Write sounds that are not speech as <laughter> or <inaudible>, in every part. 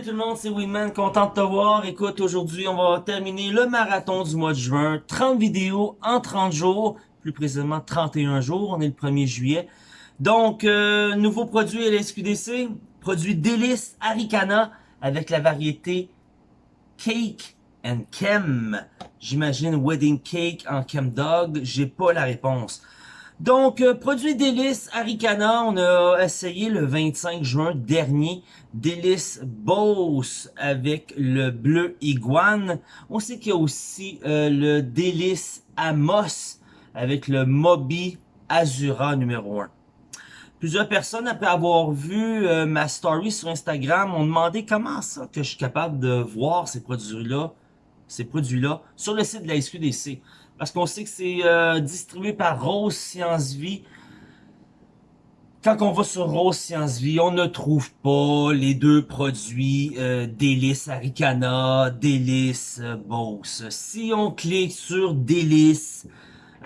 Salut tout le monde, c'est Winman, content de te voir. Écoute, aujourd'hui, on va terminer le marathon du mois de juin. 30 vidéos en 30 jours, plus précisément 31 jours, on est le 1er juillet. Donc, euh, nouveau produit à la SQDC, produit délice Aricana avec la variété Cake and Chem. J'imagine Wedding Cake en Chem Dog, j'ai pas la réponse. Donc, euh, produit délice Aricana, on a essayé le 25 juin dernier. Délice Boss avec le bleu iguane. On sait qu'il y a aussi euh, le délice Amos avec le Moby Azura numéro 1. Plusieurs personnes, après avoir vu euh, ma story sur Instagram, ont demandé comment ça que je suis capable de voir ces produits-là ces produits-là sur le site de la SQDC. Parce qu'on sait que c'est euh, distribué par Rose Science Vie. Quand on va sur Rose Science Vie, on ne trouve pas les deux produits euh, Délice Aricana, Délice euh, Boss. Si on clique sur Délice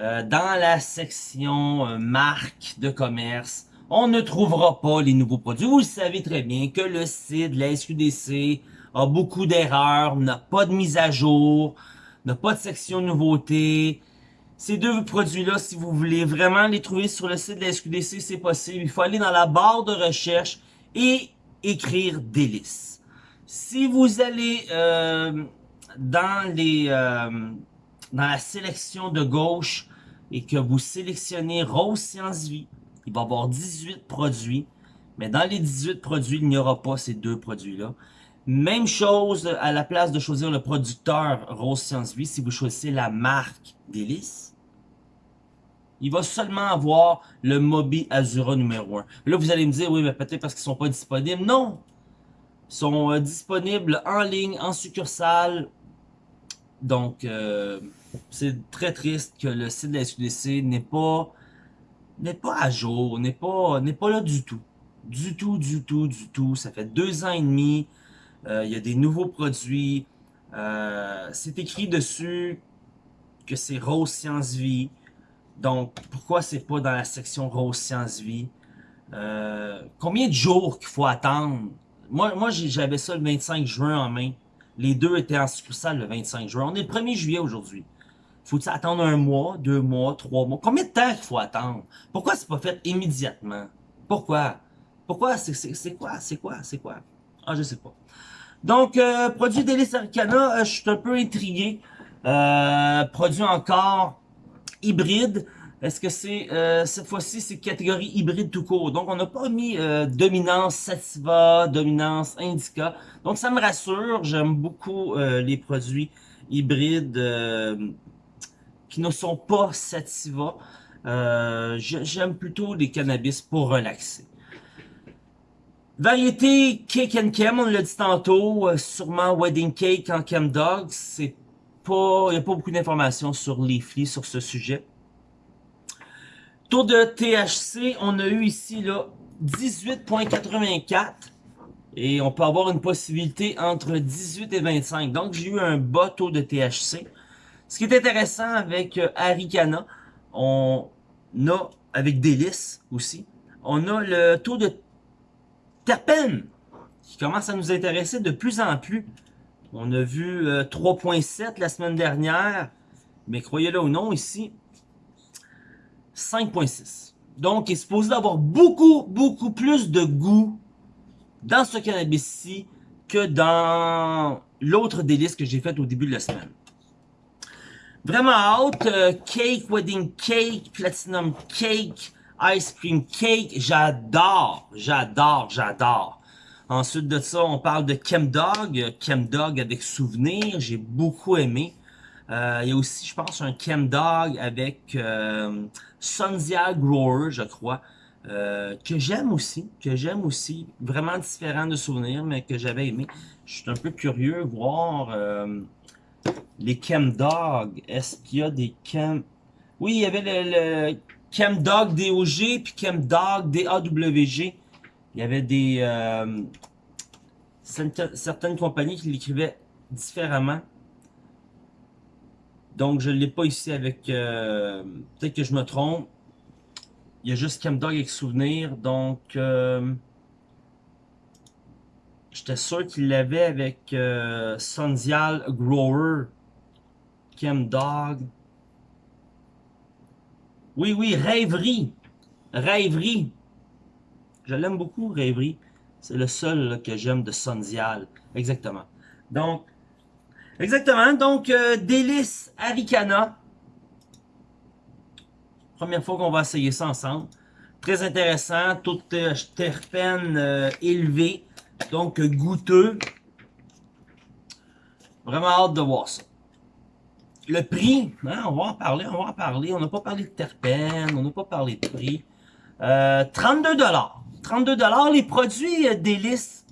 euh, dans la section euh, marque de commerce, on ne trouvera pas les nouveaux produits. Vous le savez très bien que le site de la SQDC a beaucoup d'erreurs, n'a pas de mise à jour, n'a pas de section nouveautés. Ces deux produits-là, si vous voulez vraiment les trouver sur le site de la SQDC, c'est possible. Il faut aller dans la barre de recherche et écrire délice. Si vous allez euh, dans euh, dans la sélection de gauche et que vous sélectionnez Rose Science Vie, il va y avoir 18 produits. Mais dans les 18 produits, il n'y aura pas ces deux produits-là. Même chose à la place de choisir le producteur Rose Science Vie, si vous choisissez la marque Délice, il va seulement avoir le Mobi Azura numéro 1. Là, vous allez me dire, oui, mais peut-être parce qu'ils sont pas disponibles. Non! Ils sont euh, disponibles en ligne, en succursale. Donc, euh, c'est très triste que le site de la SQDC n'est pas à jour, n'est pas là du tout. Du tout, du tout, du tout. Ça fait deux ans et demi il y a des nouveaux produits. Euh, c'est écrit dessus que c'est Rose Science Vie. Donc, pourquoi c'est pas dans la section Rose Science Vie? Euh, combien de jours qu'il faut attendre? Moi, moi j'avais ça le 25 juin en main. Les deux étaient en succursale le 25 juin. On est le 1er juillet aujourd'hui. Faut-il attendre un mois, deux mois, trois mois? Combien de temps il faut attendre? Pourquoi c'est pas fait immédiatement? Pourquoi? Pourquoi? C'est quoi? C'est quoi? C'est quoi? Ah, je sais pas. Donc, euh, produit Délice Arcana, euh, je suis un peu intrigué. Euh, produit encore hybride. Est-ce que c'est cette fois-ci c'est catégorie hybride tout court? Donc on n'a pas mis dominance sativa, dominance indica. Donc ça me rassure. J'aime beaucoup les produits hybrides qui ne sont pas sativa. J'aime plutôt les cannabis pour relaxer. Variété Cake and Chem, on l'a dit tantôt, euh, sûrement Wedding Cake en Chem Dog, c'est pas, il n'y a pas beaucoup d'informations sur Leafly sur ce sujet. Taux de THC, on a eu ici là 18.84 et on peut avoir une possibilité entre 18 et 25. Donc j'ai eu un bas taux de THC. Ce qui est intéressant avec euh, Aricana, on a avec Délice aussi, on a le taux de terpènes qui commence à nous intéresser de plus en plus. On a vu 3.7 euh, la semaine dernière, mais croyez-le ou non, ici, 5.6. Donc, il est supposé avoir beaucoup, beaucoup plus de goût dans ce cannabis-ci que dans l'autre délice que j'ai fait au début de la semaine. Vraiment haute, euh, cake, wedding cake, platinum cake, Ice Cream Cake, j'adore, j'adore, j'adore. Ensuite de ça, on parle de Chemdog, Chemdog avec souvenir, j'ai beaucoup aimé. Euh, il y a aussi, je pense, un Chemdog avec euh, Sunzia Grower, je crois, euh, que j'aime aussi, que j'aime aussi, vraiment différent de souvenirs, mais que j'avais aimé. Je suis un peu curieux de voir euh, les Chemdog. Est-ce qu'il y a des Chem... Oui, il y avait le Chemdog DOG puis Chemdog DAWG. Il y avait des euh, certaines compagnies qui l'écrivaient différemment. Donc je ne l'ai pas ici avec... Euh, peut-être que je me trompe. Il y a juste Chemdog avec souvenir. Donc... Euh, J'étais sûr qu'il l'avait avec Sundial Grower. Chem Dog. Oui, oui, Rêverie. Rêverie. Je l'aime beaucoup, Rêverie. C'est le seul que j'aime de Sundial. Exactement. Donc, exactement. Donc, euh, Délice Aricana. Première fois qu'on va essayer ça ensemble. Très intéressant. Tout euh, terpène euh, élevé. Donc, goûteux. Vraiment hâte de voir ça. Le prix, hein, on va en parler, on va en parler. On n'a pas parlé de terpènes, on n'a pas parlé de prix. Euh, 32 32 Les produits euh, délices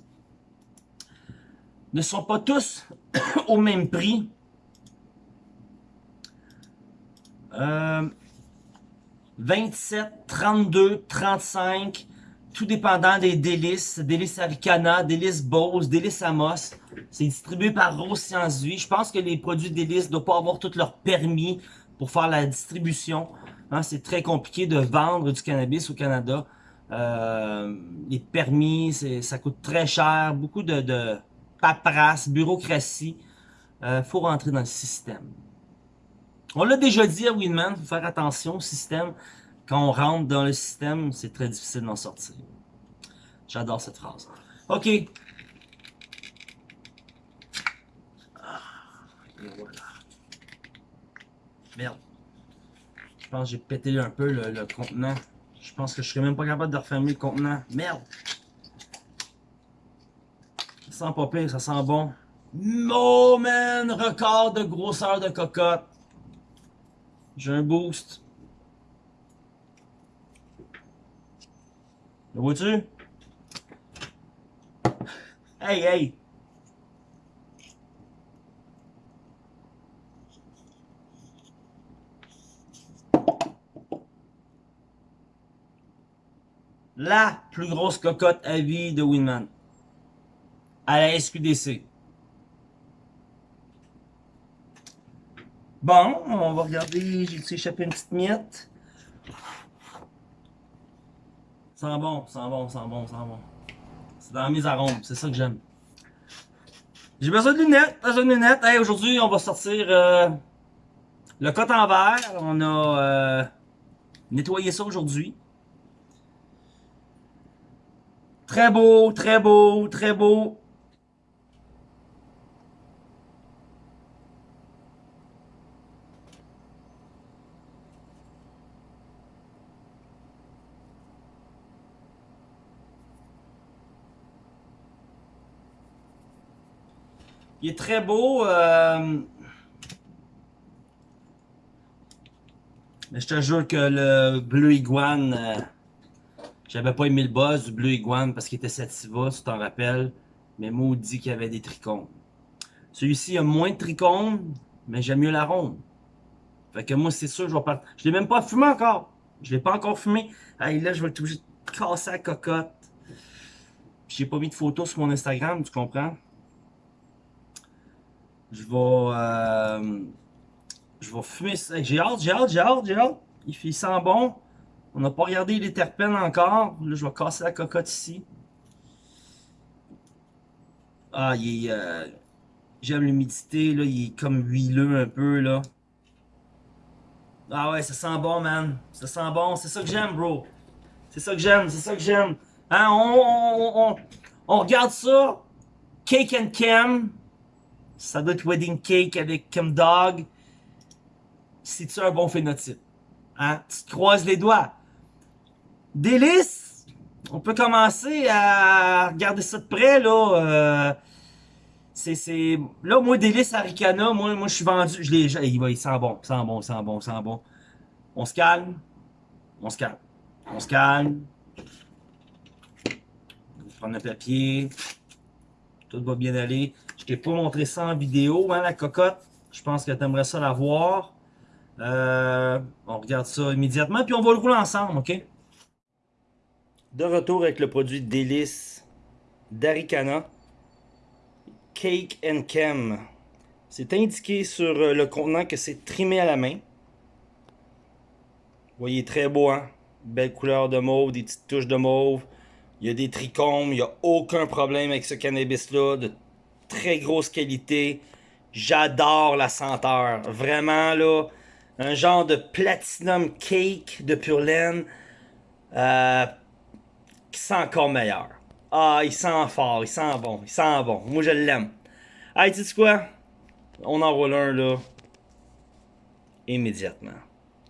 ne sont pas tous <coughs> au même prix. Euh, 27, 32, 35 tout dépendant des délices, délices Aricana, délices Bose, délices Amos. C'est distribué par Rose Science Vie. Je pense que les produits délices ne doivent pas avoir tous leurs permis pour faire la distribution. Hein, c'est très compliqué de vendre du cannabis au Canada. Euh, les permis, ça coûte très cher. Beaucoup de, de paperasse, bureaucratie. Il euh, faut rentrer dans le système. On l'a déjà dit à Winman, faut faire attention au système quand on rentre dans le système, c'est très difficile d'en sortir. J'adore cette phrase. OK. Ah, et voilà. Merde. Je pense que j'ai pété un peu le, contenant. Je pense que je serais même pas capable de refermer le contenant. Merde. Ça sent pas pire, ça sent bon. Oh man! Record de grosseur de cocotte. J'ai un boost. Le vois-tu? Hey, hey! La plus grosse cocotte à vie de Winman. À la SQDC. Bon, on va regarder, j'ai échappé une petite miette? Sent bon, sent bon, sent bon, sent bon. C'est dans mes arômes, c'est ça que j'aime. J'ai besoin de lunettes, besoin de lunettes. Hey, aujourd'hui, on va sortir euh, le coton verre. On a euh, nettoyé ça aujourd'hui. Très beau, très beau, très beau. Il est très beau. Euh... Mais je te jure que le bleu iguane, euh... j'avais pas aimé le boss du bleu iguane parce qu'il était sativa, tu t'en rappelles. Mais maudit qu'il y avait des trichomes. Celui-ci a moins de trichomes, mais j'aime mieux l'arôme. Fait que moi, c'est sûr, je vais pas. Je l'ai même pas fumé encore. Je l'ai pas encore fumé. Hey, là, je vais être obligé de casser la cocotte. J'ai pas mis de photos sur mon Instagram, tu comprends? Je vais... Euh, je vais fumer ça. J'ai hâte, j'ai hâte, j'ai hâte, j'ai hâte. Il, fait, sent bon. On n'a pas regardé les terpènes encore. Là, je vais casser la cocotte ici. Ah, il est... Euh, j'aime l'humidité, là. Il est comme huileux un peu, là. Ah ouais, ça sent bon, man. Ça sent bon. C'est ça que j'aime, bro. C'est ça que j'aime, c'est ça que j'aime. Hein, on, on, regarde ça. Cake and Cam. Ça doit être Wedding Cake avec Kim Dog. C'est-tu un bon phénotype? Hein? Tu te croises les doigts. Délice! On peut commencer à regarder ça de près, là. Euh, c'est, Là, moi, Délice Aricana, moi, moi je suis vendu. Je l'ai... Il, va, il sent bon, il sent bon, il sent bon, il sent bon. On se calme. On se calme. On se calme. On prendre le papier. Tout va bien aller. Je t'ai pas montré ça en vidéo, hein, la cocotte. Je pense que tu aimerais ça la voir. Euh, on regarde ça immédiatement, puis on va le rouler ensemble, OK? De retour avec le produit Délice d'Aricana. Cake and Chem. C'est indiqué sur euh, le contenant que c'est trimé à la main. Vous voyez, très beau, hein? Belle couleur de mauve, des petites touches de mauve. Il y a des trichomes, il n'y a aucun problème avec ce cannabis-là, de très grosse qualité. J'adore la senteur. Vraiment, là, un genre de platinum cake de pure laine euh, qui sent encore meilleur. Ah, il sent fort, il sent bon, il sent bon. Moi, je l'aime. Hey, tu quoi? On en roule un, là. Immédiatement.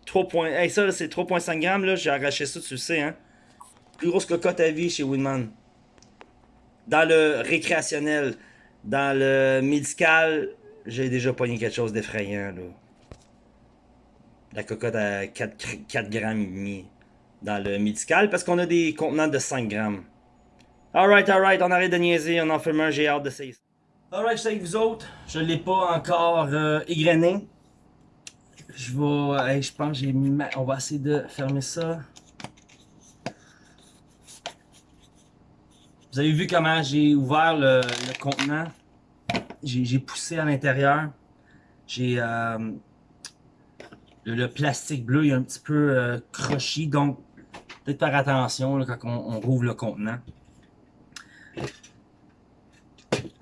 3 points. Hey, ça, c'est 3.5 grammes, là. J'ai arraché ça, tu le sais, hein. Plus grosse cocotte à vie chez Winman. Dans le récréationnel. Dans le médical, j'ai déjà pogné quelque chose d'effrayant, là. La cocotte à 4, 4 grammes et demi dans le médical parce qu'on a des contenants de 5 grammes. Alright, alright, on arrête de niaiser, on en fait un, j'ai hâte d'essayer ça. Alright, je suis avec vous autres, je l'ai pas encore euh, égrené. Je vais, je pense j'ai mis, on va essayer de fermer ça. Vous avez vu comment j'ai ouvert le, contenant? J'ai poussé à l'intérieur. J'ai euh, le, plastique bleu, il est un petit peu euh, crochi, donc peut-être faire attention quand on, rouvre le contenant.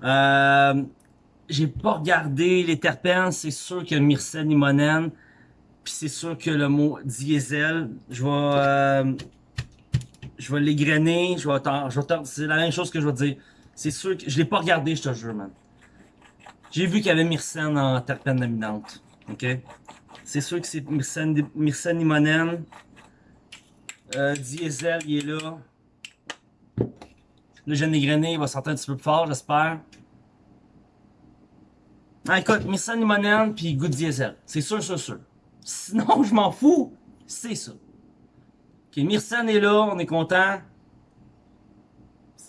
Euh, j'ai pas regardé les terpènes, c'est sûr que myrcène limonène, puis c'est sûr que le mot diesel, je vais euh, je vais l'égrainer, je vais c'est la même chose que je vais dire. C'est sûr que je l'ai pas regardé, je te jure, man. J'ai vu qu'il y avait myrcène en terpène dominante. OK? C'est sûr que c'est myrcène, myrcène limonène. Euh, diesel, il est là. Le jeune égrené, il va sortir un petit peu plus fort, j'espère. Ah, écoute, myrcène limonène, puis goût diesel. C'est sûr, sûr, sûr. Sinon, <laughs> je m'en fous. C'est ça. Ok, Myrcène est là, on est content.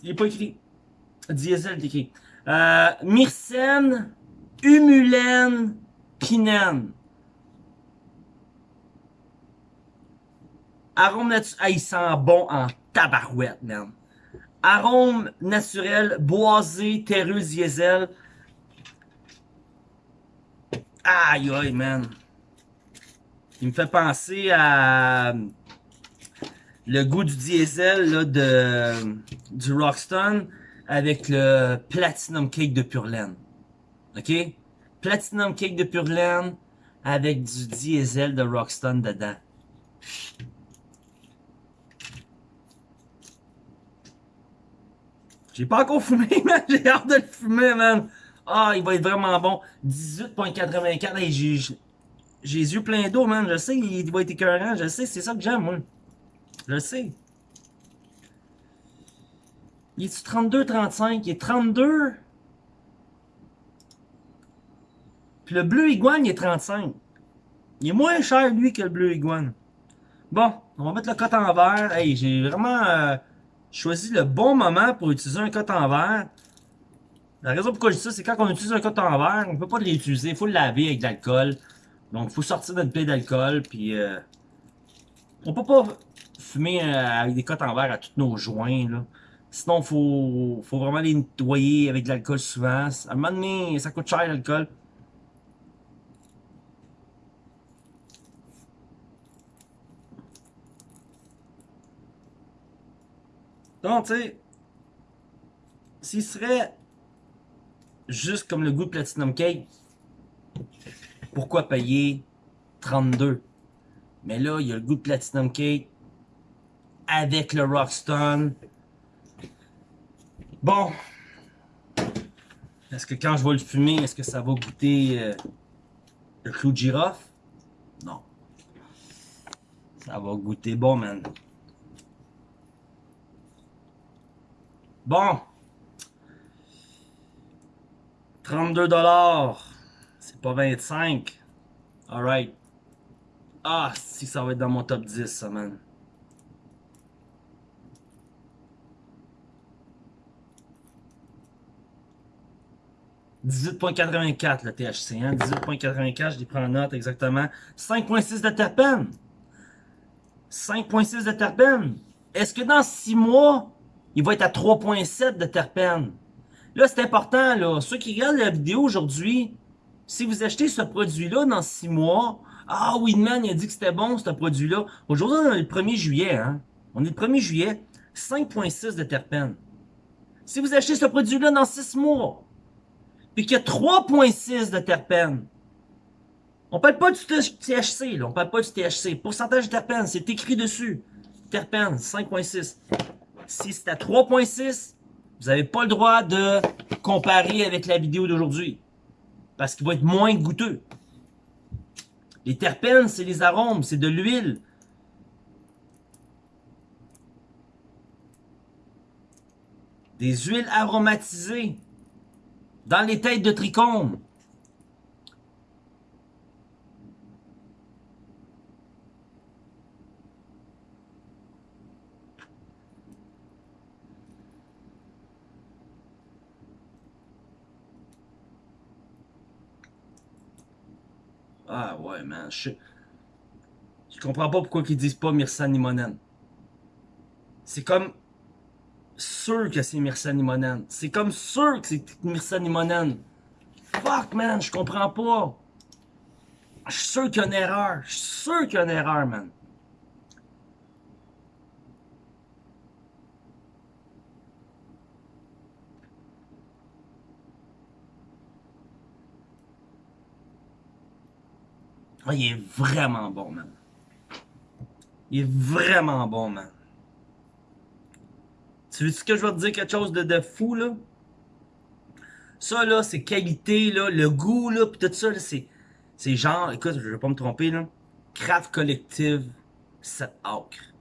Il n'est pas écrit. Diesel est écrit. Euh, Myrcène, Humulène, Pinène. Arôme naturel. Ah, il sent bon en tabarouette, man. Arôme naturel, boisé, terreux, diesel. Aïe, aïe, man. Il me fait penser à le goût du diesel là, de, du Rockstone avec le Platinum Cake de Pure. OK? Platinum Cake de Pure avec du diesel de Rockstone dedans. J'ai pas encore fumé, <laughs> man. J'ai hâte de le fumer, man. Ah, il va être vraiment bon. 18.84. Hey, j'ai les yeux pleins d'eau, man. Je sais, il va être écœurant. Je sais, c'est ça que j'aime, moi. Je le sais. Il est 32, 35? Il est 32. Puis le bleu iguane, il est 35. Il est moins cher, lui, que le bleu iguane. Bon, on va mettre le cote en verre. Hey, j'ai vraiment... Euh, choisi le bon moment pour utiliser un coton en verre. La raison pourquoi je dis ça, c'est quand on utilise un coton en verre, on peut pas le réutiliser, il faut le laver avec de l'alcool. Donc, il faut sortir notre plaie d'alcool, puis euh, on peut pas fumer euh, avec des cotes en verre à tous nos joints. Sinon, il faut, faut vraiment les nettoyer avec de l'alcool souvent. À un moment donné, ça coûte cher l'alcool. Donc, tu sais, s'il serait juste comme le goût de Platinum Cake, pourquoi payer 32? Mais là, il y a le goût de Platinum Cake avec le Rockstone. Bon. Est-ce que quand je vais le fumer, est-ce que ça va goûter euh, le clou de girofle? Non. Ça va goûter bon, man. Bon. 32 dollars. C'est pas 25. Alright. Ah, si ça va être dans mon top 10, ça, man. « 18.84 le THC, hein? 18.84, je les prends en note exactement. 5.6 de terpène. 5.6 de terpène. Est-ce que dans 6 mois, il va être à 3.7 de terpènes. Là, c'est important, là. Ceux qui regardent la vidéo aujourd'hui, si vous achetez ce produit-là dans 6 mois, ah, Winman, il a dit que c'était bon, ce produit-là. Aujourd'hui, on est le 1er juillet, hein? On est le 1er juillet. 5,6 de terpènes. Si vous achetez ce produit-là dans 6 mois, puis qu'il y a 3,6 de terpènes, on parle pas du THC, là. On parle pas du THC. Pourcentage de terpènes, c'est écrit dessus. Terpènes, 5,6. Si c'est à 3,6, vous n'avez pas le droit de comparer avec la vidéo d'aujourd'hui. Parce qu'il va être moins goûteux. Les terpènes, c'est les arômes, c'est de l'huile. Des huiles aromatisées. Dans les têtes de trichome. Ah ouais, man. Je, je comprends pas pourquoi ils disent pas Myrsa Limonen. C'est comme sûr que c'est Myrsa Limonen. C'est comme sûr que c'est Myrsa Limonen. Fuck, man, je comprends pas. Je suis sûr qu'il y a une erreur. Je suis sûr qu'il y a une erreur, man. Ah, il est vraiment bon, man. Il est vraiment bon, man. Tu veux ce que je vais te dire quelque chose de, fou, là? Ça, là, c'est qualité, là, le goût, là, pis tout ça, c'est... C'est genre, écoute, je vais pas me tromper, là. Craft Collective 7 acres.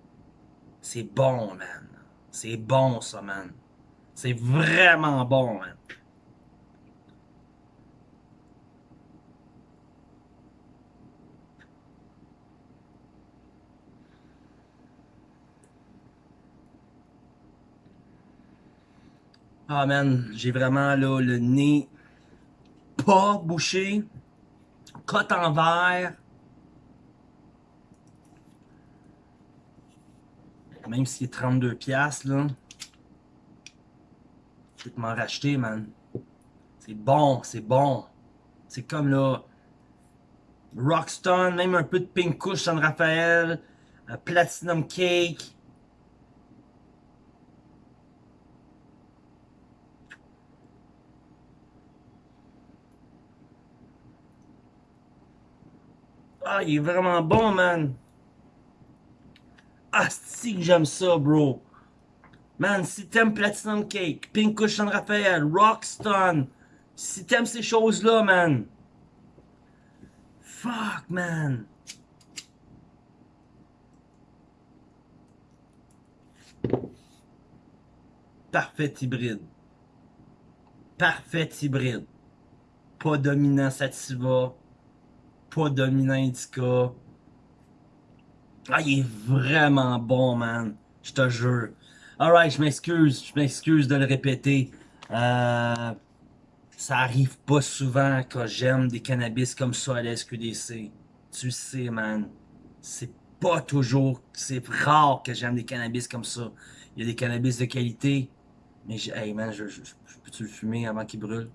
C'est bon, man. C'est bon, ça, man. C'est vraiment bon, man. Ah man, j'ai vraiment là le nez pas bouché, cote en verre. Même s'il est 32 pièces là. Je vais m'en racheter, man. C'est bon, c'est bon. C'est comme là Rockstone, même un peu de Pink Kush San Rafael, Platinum Cake. Il est vraiment bon, man. Ah, si que j'aime ça, bro. Man, si t'aimes Platinum Cake, Pink Cushion Raphaël, Rockstone, si t'aimes ces choses-là, man. Fuck, man. Parfait hybride. Parfait hybride. Pas dominant sativa pas dominant indica. Ah, il est vraiment bon, man. Je te jure. Alright, je m'excuse. Je m'excuse de le répéter. Euh, ça arrive pas souvent que j'aime des cannabis comme ça à la SQDC. Tu sais, man. C'est pas toujours... C'est rare que j'aime des cannabis comme ça. Il y a des cannabis de qualité. Mais, hey, man, je, je, je peux-tu le fumer avant qu'il brûle?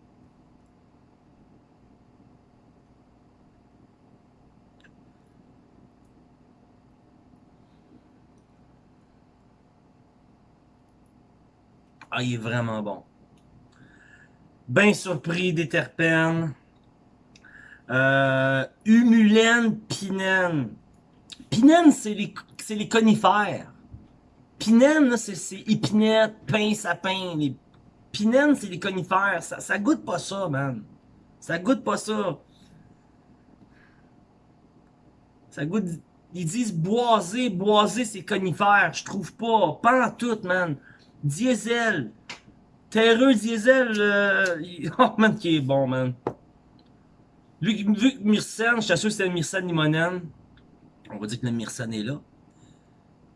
Ah, il est vraiment bon. Bien surpris des terpènes. Euh, humulène, pinène. Pinène, c'est les, les conifères. Pinène, c'est épinette, pain, sapin. Les pinène, c'est les conifères. Ça, goûte pas ça, man. Ça goûte pas ça. Ça goûte... Ils disent boisé, boisé, c'est conifères. Je trouve pas. Pas en tout, man. Diesel. Terreux diesel. Euh, <laughs> oh man, qui est bon, man. Vu, que Myrcène, je t'assure que c'est le Myrcène limonène. On va dire que le Myrcène est là.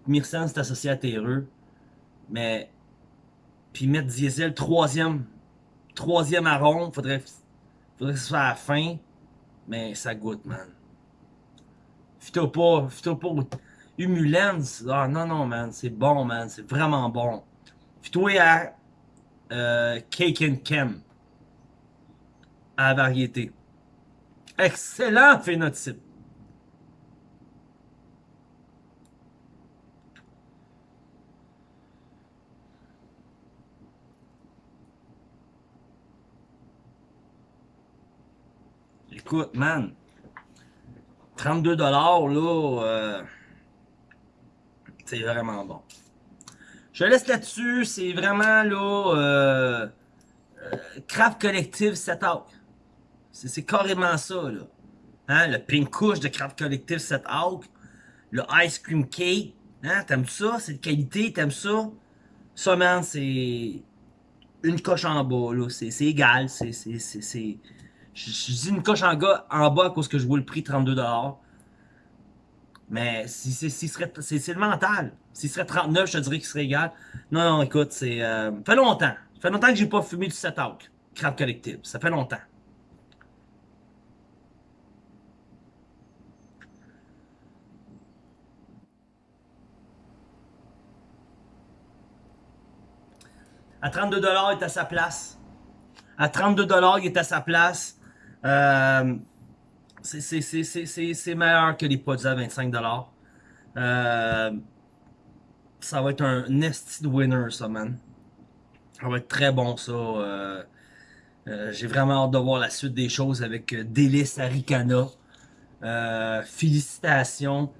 Myrcène, c'est associé à terreux. Mais. Puis mettre diesel, troisième. Troisième arôme. Faudrait, faudrait que ce soit à la fin. Mais ça goûte, man. Fito pas. Fito pas. Humulène. Ah non, non, man. C'est bon, man. C'est vraiment bon. Puis toi à euh, Cake and Cam. À la variété. Excellent phénotype. Écoute, man, 32 là, euh, c'est vraiment bon. Je laisse là-dessus, c'est vraiment là, euh, euh, Craft Collective Setup. C'est carrément ça là. Hein, le pink couche de Craft Collective Setup, le ice cream cake, hein, t'aimes ça, c'est de qualité, t'aimes ça? Ça, man, c'est une coche en bas, là. C'est égal. C'est. Je, dis une coche en, bas, en bas à cause que je vois le prix 32$. Mais si, si, c'est le mental. S'il serait 39, je te dirais qu'il serait égal. Non, non, écoute, c'est. Euh, fait longtemps. Ça fait longtemps que j'ai pas fumé du set out. Crap collectif. Ça fait longtemps. À 32$, il est à sa place. À 32$, il est à sa place. Euh, c'est meilleur que les produits à 25$. Euh, ça va être un nested winner, ça, man. Ça va être très bon, ça. Euh, euh, J'ai vraiment hâte de voir la suite des choses avec euh, Délice Aricana. Euh, félicitations.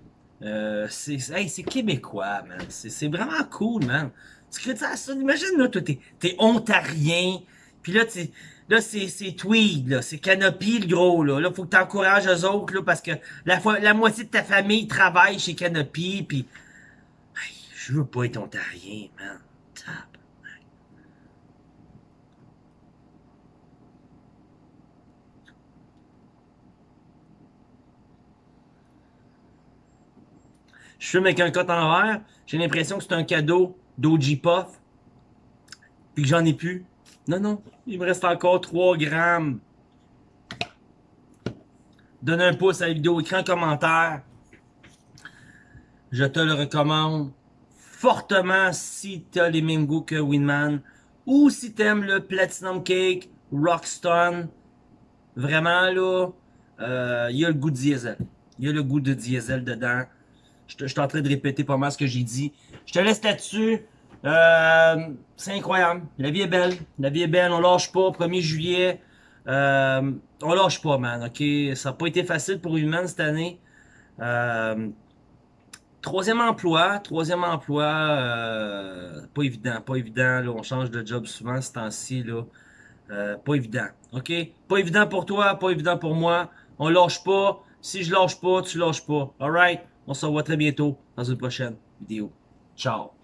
C'est hey, québécois, man. C'est vraiment cool, man. Tu crées ça, ça? Imagine, là, toi, t'es es ontarien. Puis là, là c'est tweed, là. C'est Canopy, le gros, là. Là, faut que t'encourages eux autres, là, parce que la, la moitié de ta famille travaille chez Canopy, puis... Hey, je veux pas être ontarien, man. Tap. Je fume avec un coton en verre. J'ai l'impression que c'est un cadeau d'OG Puff. Puis que j'en ai plus. Non, non. Il me reste encore 3 grammes. Donne un pouce à la vidéo, écris un commentaire. Je te le recommande fortement si tu as les mêmes goûts que Winman. Ou si tu aimes le Platinum Cake, Rockstone. Vraiment là, euh, il y a le goût de diesel. Il y a le goût de diesel dedans. Je, suis en train de répéter pas mal ce que j'ai dit. Je te laisse là-dessus. Euh, c'est incroyable. La vie est belle. La vie est belle. On lâche pas. 1er juillet. Euh, on lâche pas, man. OK? Ça n'a pas été facile pour Human cette année. Euh, troisième emploi. Troisième emploi. Euh, pas évident. Pas évident. Là. On change de job souvent ce temps-ci. Euh, pas évident. OK? Pas évident pour toi. Pas évident pour moi. On lâche pas. Si je lâche pas, tu lâches pas. Alright? On se revoit très bientôt dans une prochaine vidéo. Ciao!